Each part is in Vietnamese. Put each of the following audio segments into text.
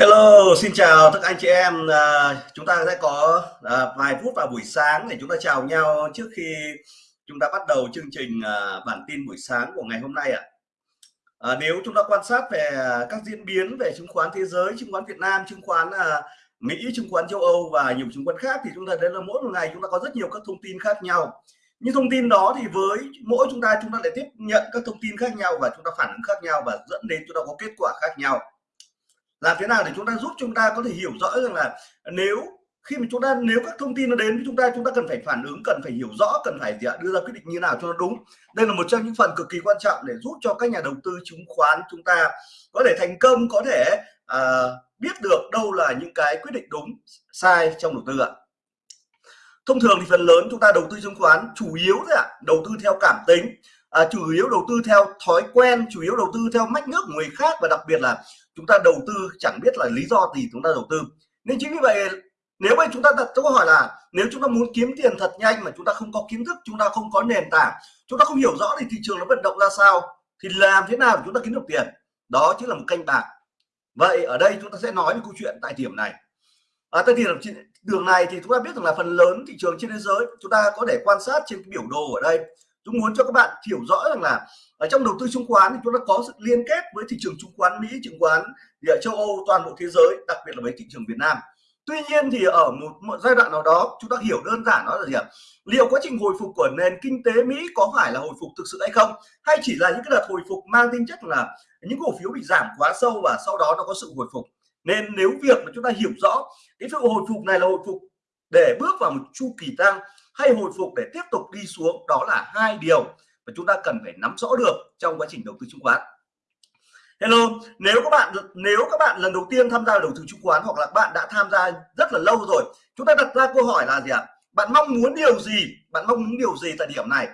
Hello, xin chào tất cả anh chị em. À, chúng ta sẽ có à, vài phút vào buổi sáng để chúng ta chào nhau trước khi chúng ta bắt đầu chương trình à, bản tin buổi sáng của ngày hôm nay ạ. À. nếu chúng ta quan sát về các diễn biến về chứng khoán thế giới, chứng khoán Việt Nam, chứng khoán à, Mỹ, chứng khoán châu Âu và nhiều chứng khoán khác thì chúng ta thấy là mỗi một ngày chúng ta có rất nhiều các thông tin khác nhau. Những thông tin đó thì với mỗi chúng ta chúng ta lại tiếp nhận các thông tin khác nhau và chúng ta phản ứng khác nhau và dẫn đến chúng ta có kết quả khác nhau làm thế nào để chúng ta giúp chúng ta có thể hiểu rõ rằng là nếu khi mà chúng ta nếu các thông tin nó đến với chúng ta chúng ta cần phải phản ứng cần phải hiểu rõ cần phải đưa ra quyết định như nào cho nó đúng. Đây là một trong những phần cực kỳ quan trọng để giúp cho các nhà đầu tư chứng khoán chúng ta có thể thành công có thể uh, biết được đâu là những cái quyết định đúng sai trong đầu tư ạ. Thông thường thì phần lớn chúng ta đầu tư chứng khoán chủ yếu là ạ đầu tư theo cảm tính à, chủ yếu đầu tư theo thói quen chủ yếu đầu tư theo mách nước của người khác và đặc biệt là chúng ta đầu tư chẳng biết là lý do gì chúng ta đầu tư nên chính vì vậy nếu mà chúng ta đặt câu hỏi là nếu chúng ta muốn kiếm tiền thật nhanh mà chúng ta không có kiến thức chúng ta không có nền tảng chúng ta không hiểu rõ thì thị trường nó vận động ra sao thì làm thế nào chúng ta kiếm được tiền đó chính là một canh bạc vậy ở đây chúng ta sẽ nói về câu chuyện tại điểm này ở tại điểm đường này thì chúng ta biết rằng là phần lớn thị trường trên thế giới chúng ta có thể quan sát trên cái biểu đồ ở đây chúng muốn cho các bạn hiểu rõ rằng là ở trong đầu tư chứng khoán thì chúng ta có sự liên kết với thị trường chứng khoán Mỹ, chứng khoán địa châu Âu, toàn bộ thế giới, đặc biệt là với thị trường Việt Nam. Tuy nhiên thì ở một, một giai đoạn nào đó chúng ta hiểu đơn giản đó là gì ạ? Liệu quá trình hồi phục của nền kinh tế Mỹ có phải là hồi phục thực sự hay không? Hay chỉ là những cái đợt hồi phục mang tính chất là những cổ phiếu bị giảm quá sâu và sau đó nó có sự hồi phục. Nên nếu việc mà chúng ta hiểu rõ cái sự hồi phục này là hồi phục để bước vào một chu kỳ tăng hay hồi phục để tiếp tục đi xuống, đó là hai điều mà chúng ta cần phải nắm rõ được trong quá trình đầu tư chứng khoán. Hello, nếu các bạn, nếu các bạn lần đầu tiên tham gia đầu tư chứng khoán hoặc là bạn đã tham gia rất là lâu rồi, chúng ta đặt ra câu hỏi là gì ạ? Bạn mong muốn điều gì? Bạn mong muốn điều gì tại điểm này?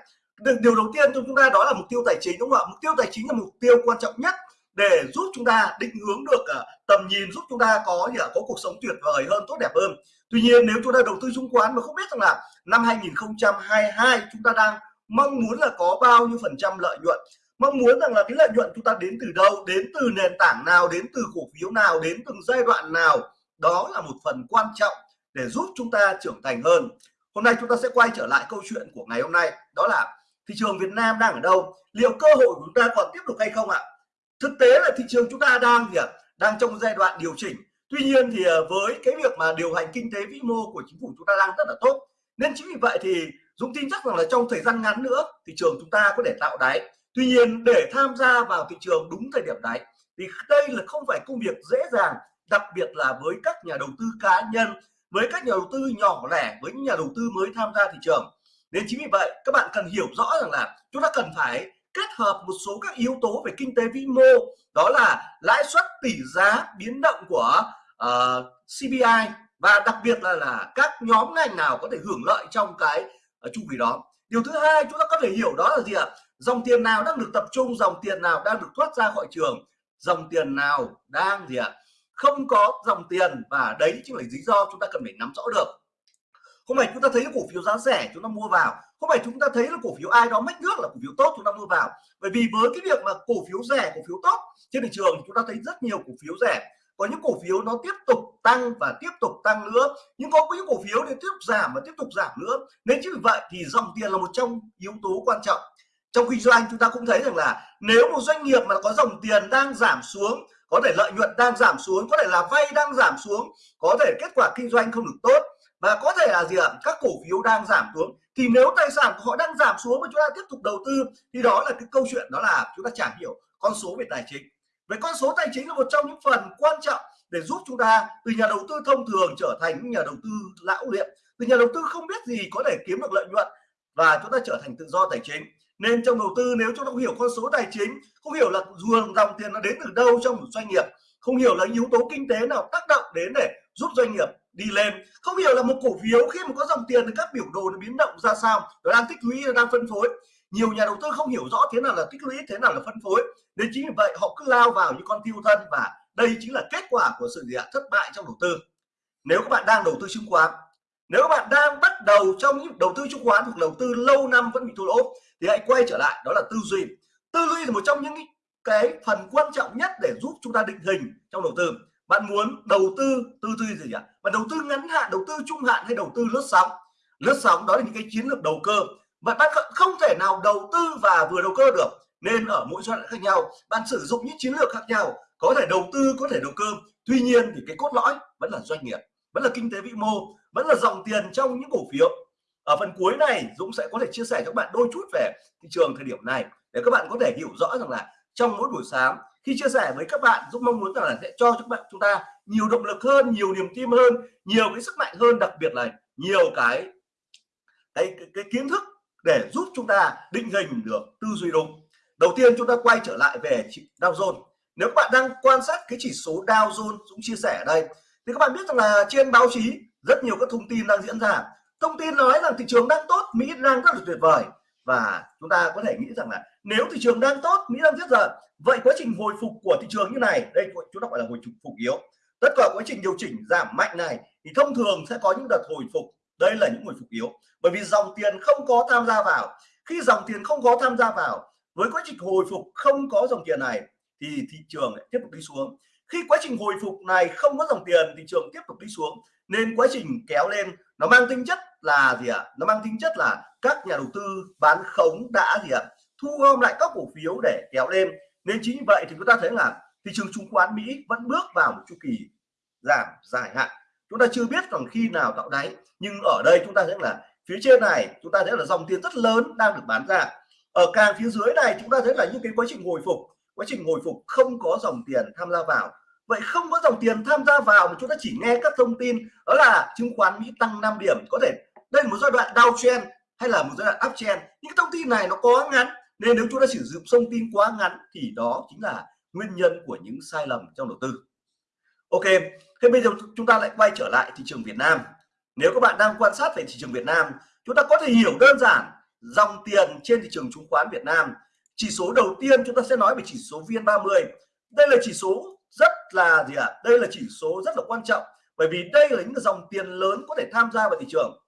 Điều đầu tiên cho chúng ta đó là mục tiêu tài chính, đúng không ạ? Mục tiêu tài chính là mục tiêu quan trọng nhất để giúp chúng ta định hướng được à, tầm nhìn, giúp chúng ta có gì ạ? Có cuộc sống tuyệt vời hơn, tốt đẹp hơn tuy nhiên, nếu chúng ta đầu tư chứng khoán mà không biết rằng là năm 2022 chúng ta đang mong muốn là có bao nhiêu phần trăm lợi nhuận, mong muốn rằng là cái lợi nhuận chúng ta đến từ đâu, đến từ nền tảng nào, đến từ cổ phiếu nào, đến từng giai đoạn nào, đó là một phần quan trọng để giúp chúng ta trưởng thành hơn. Hôm nay chúng ta sẽ quay trở lại câu chuyện của ngày hôm nay, đó là thị trường Việt Nam đang ở đâu, liệu cơ hội của chúng ta còn tiếp tục hay không ạ? Thực tế là thị trường chúng ta đang gì ạ? Đang trong giai đoạn điều chỉnh tuy nhiên thì ờ, với cái việc mà điều hành kinh tế vĩ mô của chính phủ chúng ta đang rất là tốt, nên chính vì vậy thì Dũng tin chắc rằng là trong thời gian ngắn nữa thị trường chúng ta có thể tạo đáy. Tuy nhiên để tham gia vào thị trường đúng thời điểm đáy thì đây là không phải công việc dễ dàng, đặc biệt là với các nhà đầu tư cá nhân, với các nhà đầu tư nhỏ lẻ, với những nhà đầu tư mới tham gia thị trường. Nên chính vì vậy, các bạn cần hiểu rõ rằng là chúng ta cần phải kết hợp một số các yếu tố về kinh tế vĩ mô, đó là lãi suất, tỷ giá, biến động của Ờ, uh, CPI và đặc biệt là là các nhóm ngành nào có thể hưởng lợi trong cái uh, chu kỳ đó. Điều thứ hai chúng ta có thể hiểu đó là gì ạ? Dòng tiền nào đang được tập trung dòng tiền nào đang được thoát ra khỏi trường dòng tiền nào đang gì ạ? Không có dòng tiền và đấy chính là lý do chúng ta cần phải nắm rõ được. Không phải chúng ta thấy cổ phiếu giá rẻ chúng ta mua vào. Không phải chúng ta thấy là cổ phiếu ai đó mất nước là cổ phiếu tốt chúng ta mua vào. Bởi vì với cái việc mà cổ phiếu rẻ cổ phiếu tốt trên thị trường chúng ta thấy rất nhiều cổ phiếu rẻ có những cổ phiếu nó tiếp tục tăng và tiếp tục tăng nữa. Nhưng có những cổ phiếu thì tiếp tục giảm và tiếp tục giảm nữa. Nên chính vì vậy thì dòng tiền là một trong yếu tố quan trọng. Trong kinh doanh chúng ta cũng thấy rằng là nếu một doanh nghiệp mà có dòng tiền đang giảm xuống, có thể lợi nhuận đang giảm xuống, có thể là vay đang giảm xuống, có thể kết quả kinh doanh không được tốt và có thể là gì ạ, các cổ phiếu đang giảm xuống, thì nếu tài sản của họ đang giảm xuống mà chúng ta tiếp tục đầu tư, thì đó là cái câu chuyện đó là chúng ta chả hiểu con số về tài chính. Vậy con số tài chính là một trong những phần quan trọng để giúp chúng ta từ nhà đầu tư thông thường trở thành những nhà đầu tư lão luyện từ nhà đầu tư không biết gì có thể kiếm được lợi nhuận và chúng ta trở thành tự do tài chính. Nên trong đầu tư, nếu chúng ta không hiểu con số tài chính, không hiểu là nguồn dòng tiền nó đến từ đâu trong một doanh nghiệp, không hiểu là yếu tố kinh tế nào tác động đến để giúp doanh nghiệp đi lên, không hiểu là một cổ phiếu khi mà có dòng tiền thì các biểu đồ nó biến động ra sao, nó đang tích lũy, nó đang phân phối nhiều nhà đầu tư không hiểu rõ thế nào là tích lũy, thế nào là phân phối. Nên chính vì vậy, họ cứ lao vào như con tiêu thân và đây chính là kết quả của sự gì ạ? Thất bại trong đầu tư. Nếu các bạn đang đầu tư chứng khoán, nếu các bạn đang bắt đầu trong những đầu tư chứng khoán hoặc đầu tư lâu năm vẫn bị thua lỗ, thì hãy quay trở lại, đó là tư duy. Tư duy là một trong những cái phần quan trọng nhất để giúp chúng ta định hình trong đầu tư. Bạn muốn đầu tư tư duy gì ạ? Và đầu tư ngắn hạn, đầu tư trung hạn hay đầu tư lướt sóng? Lướt sóng đó là những cái chiến lược đầu cơ và bạn không thể nào đầu tư và vừa đầu cơ được. Nên ở mỗi giai đoạn khác nhau bạn sử dụng những chiến lược khác nhau có thể đầu tư có thể đầu cơ. Tuy nhiên thì cái cốt lõi vẫn là doanh nghiệp vẫn là kinh tế vĩ mô vẫn là dòng tiền trong những cổ phiếu. Ở phần cuối này Dũng sẽ có thể chia sẻ cho các bạn đôi chút về thị trường thời điểm này để các bạn có thể hiểu rõ rằng là trong mỗi buổi sáng khi chia sẻ với các bạn Dũng mong muốn rằng là sẽ cho các bạn chúng ta nhiều động lực hơn nhiều niềm tin hơn nhiều cái sức mạnh hơn đặc biệt là nhiều cái cái, cái, cái kiến thức để giúp chúng ta định hình được tư duy đúng. Đầu tiên chúng ta quay trở lại về Dow Jones. Nếu các bạn đang quan sát cái chỉ số Dow Jones cũng chia sẻ ở đây, thì các bạn biết rằng là trên báo chí rất nhiều các thông tin đang diễn ra. Thông tin nói rằng thị trường đang tốt, Mỹ đang rất là tuyệt vời. Và chúng ta có thể nghĩ rằng là nếu thị trường đang tốt, Mỹ đang rất giờ vậy quá trình hồi phục của thị trường như này, đây chúng ta gọi là hồi phục yếu. Tất cả quá trình điều chỉnh giảm mạnh này, thì thông thường sẽ có những đợt hồi phục đây là những hồi phục yếu. Bởi vì dòng tiền không có tham gia vào. Khi dòng tiền không có tham gia vào, với quá trình hồi phục không có dòng tiền này, thì thị trường lại tiếp tục đi xuống. Khi quá trình hồi phục này không có dòng tiền, thị trường tiếp tục đi xuống, nên quá trình kéo lên, nó mang tính chất là gì ạ? À? nó mang tính chất là các nhà đầu tư bán khống đã gì ạ? À? thu gom lại các cổ phiếu để kéo lên. Nên chính vì vậy thì chúng ta thấy là thị trường chứng khoán Mỹ vẫn bước vào một chu kỳ giảm dài hạn chúng ta chưa biết còn khi nào tạo đáy, nhưng ở đây chúng ta thấy là phía trên này, chúng ta thấy là dòng tiền rất lớn đang được bán ra. Ở càng phía dưới này, chúng ta thấy là những cái quá trình hồi phục. Quá trình hồi phục không có dòng tiền tham gia vào. Vậy không có dòng tiền tham gia vào mà chúng ta chỉ nghe các thông tin, đó là chứng khoán Mỹ tăng 5 điểm. Có thể đây là một giai đoạn downtrend hay là một giai đoạn uptrend. Những thông tin này nó quá ngắn, nên nếu chúng ta sử dụng thông tin quá ngắn thì đó chính là nguyên nhân của những sai lầm trong đầu tư. Ok, thế bây giờ chúng ta lại quay trở lại thị trường Việt Nam. Nếu các bạn đang quan sát về thị trường Việt Nam, chúng ta có thể hiểu đơn giản dòng tiền trên thị trường chứng khoán Việt Nam. Chỉ số đầu tiên chúng ta sẽ nói về chỉ số VN30. Đây là chỉ số rất là gì ạ? À? đây là chỉ số rất là quan trọng, bởi vì đây là những dòng tiền lớn có thể tham gia vào thị trường.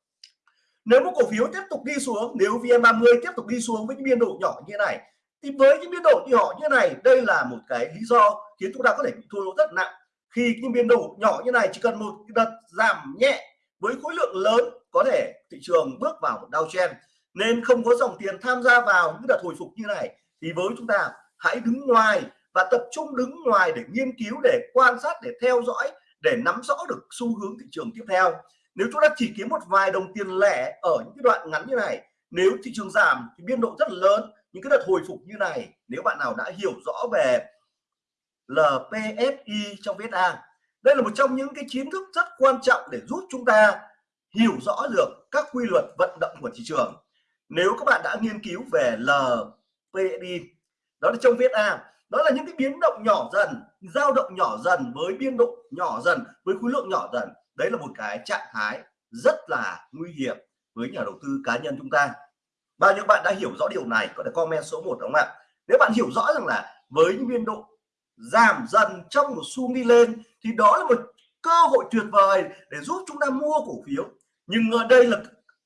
Nếu một cổ phiếu tiếp tục đi xuống, nếu VN30 tiếp tục đi xuống với những biên độ nhỏ như này, thì với những biên độ nhỏ như này, đây là một cái lý do khiến chúng ta có thể bị thua lỗ rất nặng khi những biên độ nhỏ như này chỉ cần một đợt giảm nhẹ với khối lượng lớn có thể thị trường bước vào một downtrend. Nên không có dòng tiền tham gia vào những đợt hồi phục như này, thì với chúng ta hãy đứng ngoài và tập trung đứng ngoài để nghiên cứu, để quan sát, để theo dõi, để nắm rõ được xu hướng thị trường tiếp theo. Nếu chúng ta chỉ kiếm một vài đồng tiền lẻ ở những cái đoạn ngắn như này, nếu thị trường giảm thì biên độ rất lớn. Những cái đợt hồi phục như này, nếu bạn nào đã hiểu rõ về LPFI trong VSA đây là một trong những cái kiến thức rất quan trọng để giúp chúng ta hiểu rõ được các quy luật vận động của thị trường. Nếu các bạn đã nghiên cứu về LPFI, đó là trong VSA đó là những cái biến động nhỏ dần dao động nhỏ dần với biên độ nhỏ dần với khối lượng nhỏ dần. Đấy là một cái trạng thái rất là nguy hiểm với nhà đầu tư cá nhân chúng ta. Bao nhiêu bạn đã hiểu rõ điều này có thể comment số 1 đúng không ạ? Nếu bạn hiểu rõ rằng là với những biên độ giảm dần trong một xu đi lên, thì đó là một cơ hội tuyệt vời để giúp chúng ta mua cổ phiếu. Nhưng ở đây là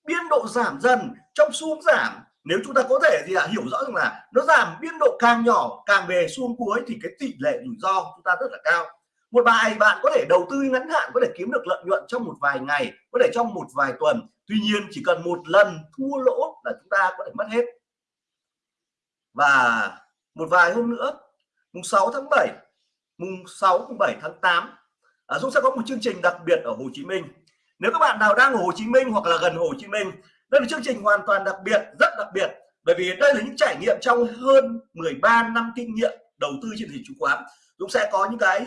biên độ giảm dần trong xu giảm. Nếu chúng ta có thể thì là hiểu rõ rằng là nó giảm biên độ càng nhỏ, càng về xuống cuối, thì cái tỷ lệ rủi ro chúng ta rất là cao. Một bài bạn có thể đầu tư ngắn hạn, có thể kiếm được lợi nhuận trong một vài ngày, có thể trong một vài tuần. Tuy nhiên, chỉ cần một lần thua lỗ là chúng ta có thể mất hết. Và một vài hôm nữa mùng 6 tháng 7 mùng 6 mùng 7 tháng 8 à, Dũng sẽ có một chương trình đặc biệt ở Hồ Chí Minh. Nếu các bạn nào đang ở Hồ Chí Minh hoặc là gần Hồ Chí Minh đây là chương trình hoàn toàn đặc biệt rất đặc biệt. Bởi vì đây là những trải nghiệm trong hơn 13 năm kinh nghiệm đầu tư trên thị trường chứng khoán. Dũng sẽ có những cái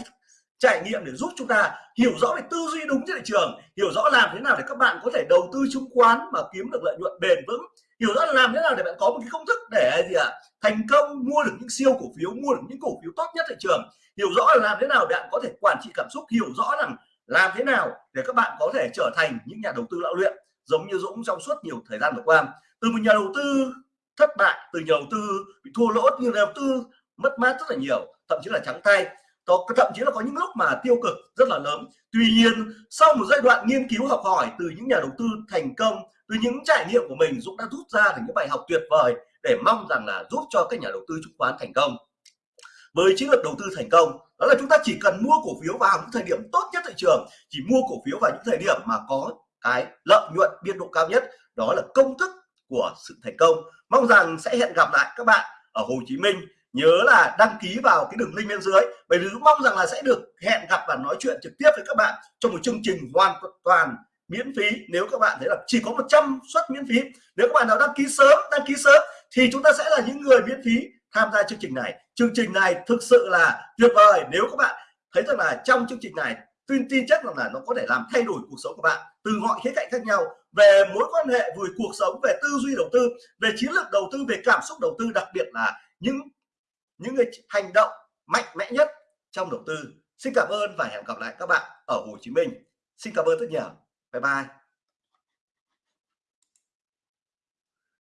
trải nghiệm để giúp chúng ta hiểu rõ về tư duy đúng trên thị trường hiểu rõ làm thế nào để các bạn có thể đầu tư chứng khoán mà kiếm được lợi nhuận bền vững hiểu rõ làm thế nào để bạn có một cái công thức để gì ạ? À, thành công mua được những siêu cổ phiếu mua được những cổ phiếu tốt nhất thị trường. Hiểu rõ là làm thế nào để bạn có thể quản trị cảm xúc hiểu rõ rằng làm thế nào để các bạn có thể trở thành những nhà đầu tư lão luyện giống như Dũng trong suốt nhiều thời gian vừa qua. Từ một nhà đầu tư thất bại từ nhà đầu tư bị thua lỗ như nhà đầu tư mất mát rất là nhiều thậm chí là trắng tay. Thậm chí là có những lúc mà tiêu cực rất là lớn. Tuy nhiên sau một giai đoạn nghiên cứu học hỏi từ những nhà đầu tư thành công từ những trải nghiệm của mình Dũng đã rút ra được những bài học tuyệt vời để mong rằng là giúp cho các nhà đầu tư chứng khoán thành công. Với chiến lược đầu tư thành công, đó là chúng ta chỉ cần mua cổ phiếu vào những thời điểm tốt nhất thị trường, chỉ mua cổ phiếu vào những thời điểm mà có cái lợi nhuận biên độ cao nhất, đó là công thức của sự thành công. Mong rằng sẽ hẹn gặp lại các bạn ở Hồ Chí Minh. Nhớ là đăng ký vào cái đường link bên dưới. Bởi vì mong rằng là sẽ được hẹn gặp và nói chuyện trực tiếp với các bạn trong một chương trình hoàn toàn miễn phí. Nếu các bạn thấy là chỉ có 100 suất miễn phí, nếu các bạn nào đăng ký sớm, đăng ký sớm, thì chúng ta sẽ là những người miễn phí tham gia chương trình này. Chương trình này thực sự là tuyệt vời. Nếu các bạn thấy rằng là trong chương trình này, tin tin chắc rằng là nó có thể làm thay đổi cuộc sống của bạn từ mọi khía cạnh khác nhau, về mối quan hệ, về cuộc sống, về tư duy đầu tư, về chiến lược đầu tư, về cảm xúc đầu tư, đặc biệt là những những cái hành động mạnh mẽ nhất trong đầu tư. Xin cảm ơn và hẹn gặp lại các bạn ở Hồ Chí Minh. Xin cảm ơn rất nhiều. 拜拜。